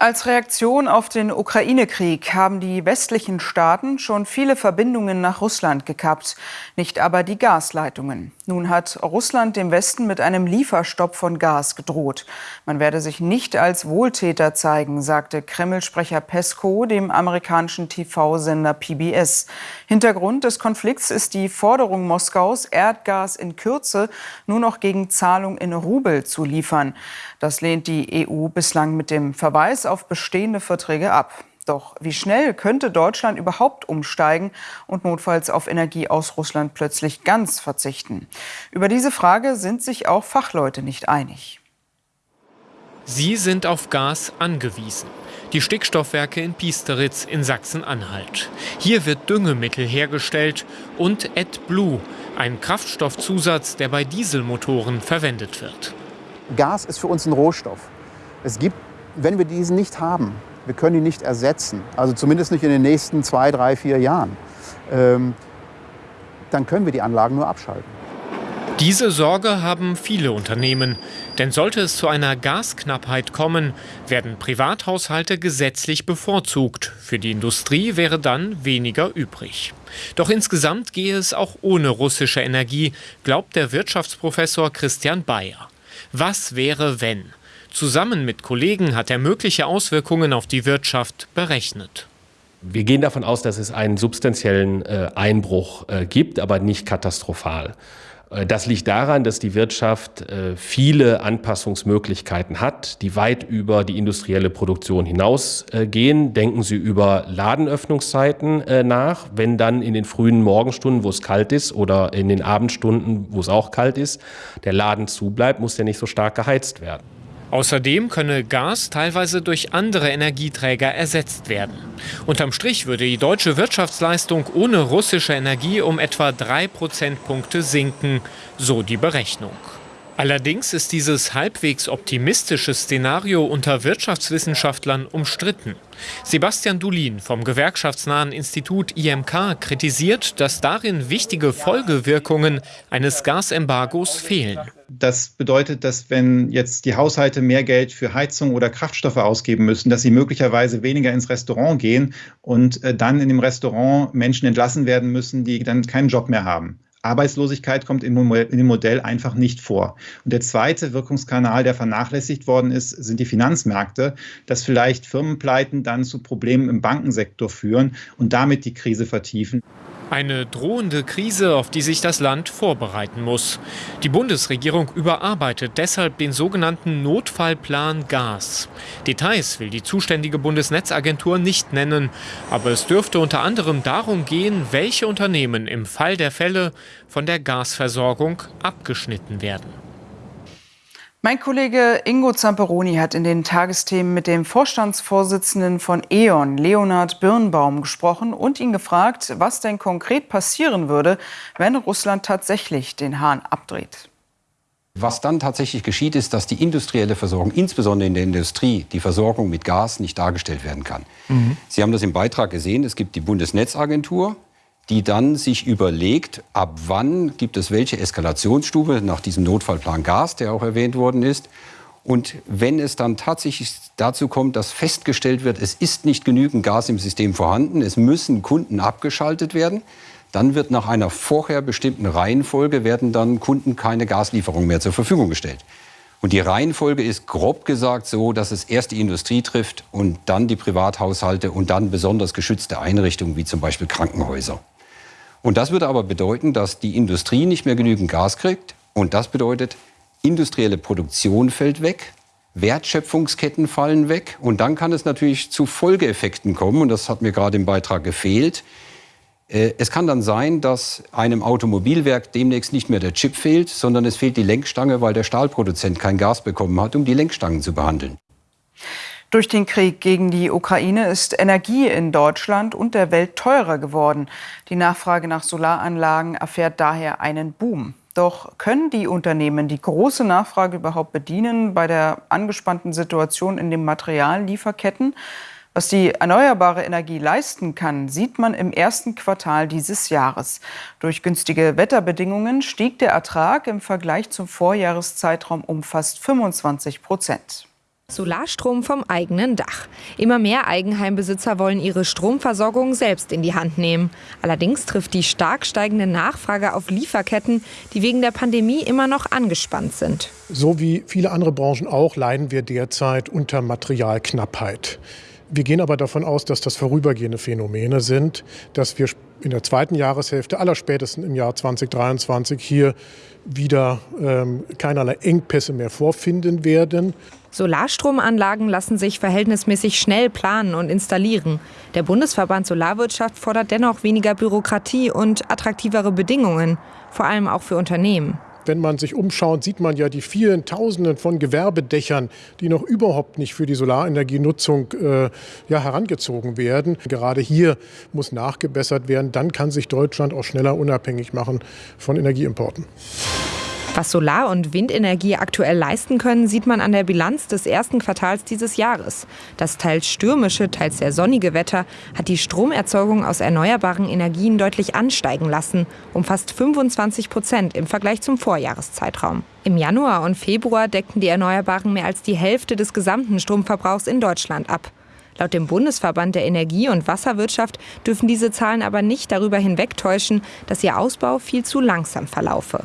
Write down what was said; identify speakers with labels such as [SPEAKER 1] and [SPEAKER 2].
[SPEAKER 1] Als Reaktion auf den Ukraine-Krieg haben die westlichen Staaten schon viele Verbindungen nach Russland gekappt, nicht aber die Gasleitungen. Nun hat Russland dem Westen mit einem Lieferstopp von Gas gedroht. Man werde sich nicht als Wohltäter zeigen, sagte Kreml-Sprecher Pesko dem amerikanischen TV-Sender PBS. Hintergrund des Konflikts ist die Forderung Moskaus, Erdgas in Kürze nur noch gegen Zahlung in Rubel zu liefern. Das lehnt die EU bislang mit dem Verweis auf bestehende Verträge ab. Doch wie schnell könnte Deutschland überhaupt umsteigen und notfalls auf Energie aus Russland plötzlich ganz verzichten? Über diese Frage sind sich auch Fachleute nicht einig.
[SPEAKER 2] Sie sind auf Gas angewiesen. Die Stickstoffwerke in Piesteritz in Sachsen-Anhalt. Hier wird Düngemittel hergestellt und AdBlue, ein Kraftstoffzusatz, der bei Dieselmotoren verwendet wird.
[SPEAKER 3] Gas ist für uns ein Rohstoff. Es gibt, wenn wir diesen nicht haben, wir können ihn nicht ersetzen, also zumindest nicht in den nächsten zwei, drei, vier Jahren, ähm, dann können wir die Anlagen nur abschalten.
[SPEAKER 2] Diese Sorge haben viele Unternehmen. Denn sollte es zu einer Gasknappheit kommen, werden Privathaushalte gesetzlich bevorzugt. Für die Industrie wäre dann weniger übrig. Doch insgesamt gehe es auch ohne russische Energie, glaubt der Wirtschaftsprofessor Christian Bayer. Was wäre, wenn? Zusammen mit Kollegen hat er mögliche Auswirkungen auf die Wirtschaft berechnet.
[SPEAKER 4] Wir gehen davon aus, dass es einen substanziellen äh, Einbruch äh, gibt, aber nicht katastrophal. Äh, das liegt daran, dass die Wirtschaft viele Anpassungsmöglichkeiten hat, die weit über die industrielle Produktion hinausgehen. Denken Sie über Ladenöffnungszeiten nach. Wenn dann in den frühen Morgenstunden, wo es kalt ist, oder in den Abendstunden, wo es auch kalt ist, der Laden zubleibt, muss der nicht so stark geheizt werden.
[SPEAKER 2] Außerdem könne Gas teilweise durch andere Energieträger ersetzt werden. Unterm Strich würde die deutsche Wirtschaftsleistung ohne russische Energie um etwa drei Prozentpunkte sinken, so die Berechnung. Allerdings ist dieses halbwegs optimistische Szenario unter Wirtschaftswissenschaftlern umstritten. Sebastian Dulin vom gewerkschaftsnahen Institut IMK kritisiert, dass darin wichtige Folgewirkungen eines Gasembargos fehlen.
[SPEAKER 5] Das bedeutet, dass wenn jetzt die Haushalte mehr Geld für Heizung oder Kraftstoffe ausgeben müssen, dass sie möglicherweise weniger ins Restaurant gehen und äh, dann in dem Restaurant Menschen entlassen werden müssen, die dann keinen Job mehr haben. Arbeitslosigkeit kommt in dem Modell einfach nicht vor. Und der zweite Wirkungskanal, der vernachlässigt worden ist, sind die Finanzmärkte, dass vielleicht Firmenpleiten dann zu Problemen im Bankensektor führen und damit die Krise vertiefen.
[SPEAKER 2] Eine drohende Krise, auf die sich das Land vorbereiten muss. Die Bundesregierung überarbeitet deshalb den sogenannten Notfallplan Gas. Details will die zuständige Bundesnetzagentur nicht nennen, aber es dürfte unter anderem darum gehen, welche Unternehmen im Fall der Fälle von der Gasversorgung abgeschnitten werden.
[SPEAKER 1] Mein Kollege Ingo Zamperoni hat in den Tagesthemen mit dem Vorstandsvorsitzenden von E.ON, Leonhard Birnbaum, gesprochen und ihn gefragt, was denn konkret passieren würde, wenn Russland tatsächlich den Hahn abdreht.
[SPEAKER 6] Was dann tatsächlich geschieht, ist, dass die industrielle Versorgung, insbesondere in der Industrie, die Versorgung mit Gas nicht dargestellt werden kann. Mhm. Sie haben das im Beitrag gesehen. Es gibt die Bundesnetzagentur, die dann sich überlegt, ab wann gibt es welche Eskalationsstufe nach diesem Notfallplan Gas, der auch erwähnt worden ist. Und wenn es dann tatsächlich dazu kommt, dass festgestellt wird, es ist nicht genügend Gas im System vorhanden, es müssen Kunden abgeschaltet werden, dann wird nach einer vorher bestimmten Reihenfolge werden dann Kunden keine Gaslieferung mehr zur Verfügung gestellt. Und die Reihenfolge ist grob gesagt so, dass es erst die Industrie trifft und dann die Privathaushalte und dann besonders geschützte Einrichtungen wie zum Beispiel Krankenhäuser. Und das würde aber bedeuten, dass die Industrie nicht mehr genügend Gas kriegt. Und das bedeutet, industrielle Produktion fällt weg, Wertschöpfungsketten fallen weg. Und dann kann es natürlich zu Folgeeffekten kommen. Und das hat mir gerade im Beitrag gefehlt. Äh, es kann dann sein, dass einem Automobilwerk demnächst nicht mehr der Chip fehlt, sondern es fehlt die Lenkstange, weil der Stahlproduzent kein Gas bekommen hat, um die Lenkstangen zu behandeln.
[SPEAKER 1] Durch den Krieg gegen die Ukraine ist Energie in Deutschland und der Welt teurer geworden. Die Nachfrage nach Solaranlagen erfährt daher einen Boom. Doch können die Unternehmen die große Nachfrage überhaupt bedienen bei der angespannten Situation in den Materiallieferketten? Was die erneuerbare Energie leisten kann, sieht man im ersten Quartal dieses Jahres. Durch günstige Wetterbedingungen stieg der Ertrag im Vergleich zum Vorjahreszeitraum um fast 25 Prozent.
[SPEAKER 7] Solarstrom vom eigenen Dach. Immer mehr Eigenheimbesitzer wollen ihre Stromversorgung selbst in die Hand nehmen. Allerdings trifft die stark steigende Nachfrage auf Lieferketten, die wegen der Pandemie immer noch angespannt sind.
[SPEAKER 8] So wie viele andere Branchen auch leiden wir derzeit unter Materialknappheit. Wir gehen aber davon aus, dass das vorübergehende Phänomene sind, dass wir in der zweiten Jahreshälfte, allerspätestens im Jahr 2023, hier wieder ähm, keinerlei Engpässe mehr vorfinden werden.
[SPEAKER 7] Solarstromanlagen lassen sich verhältnismäßig schnell planen und installieren. Der Bundesverband Solarwirtschaft fordert dennoch weniger Bürokratie und attraktivere Bedingungen, vor allem auch für Unternehmen.
[SPEAKER 8] Wenn man sich umschaut, sieht man ja die vielen Tausenden von Gewerbedächern, die noch überhaupt nicht für die Solarenergienutzung äh, ja, herangezogen werden. Gerade hier muss nachgebessert werden. Dann kann sich Deutschland auch schneller unabhängig machen von Energieimporten.
[SPEAKER 7] Was Solar- und Windenergie aktuell leisten können, sieht man an der Bilanz des ersten Quartals dieses Jahres. Das teils stürmische, teils sehr sonnige Wetter hat die Stromerzeugung aus erneuerbaren Energien deutlich ansteigen lassen, um fast 25 Prozent im Vergleich zum Vorjahreszeitraum. Im Januar und Februar deckten die Erneuerbaren mehr als die Hälfte des gesamten Stromverbrauchs in Deutschland ab. Laut dem Bundesverband der Energie- und Wasserwirtschaft dürfen diese Zahlen aber nicht darüber hinwegtäuschen, dass ihr Ausbau viel zu langsam verlaufe.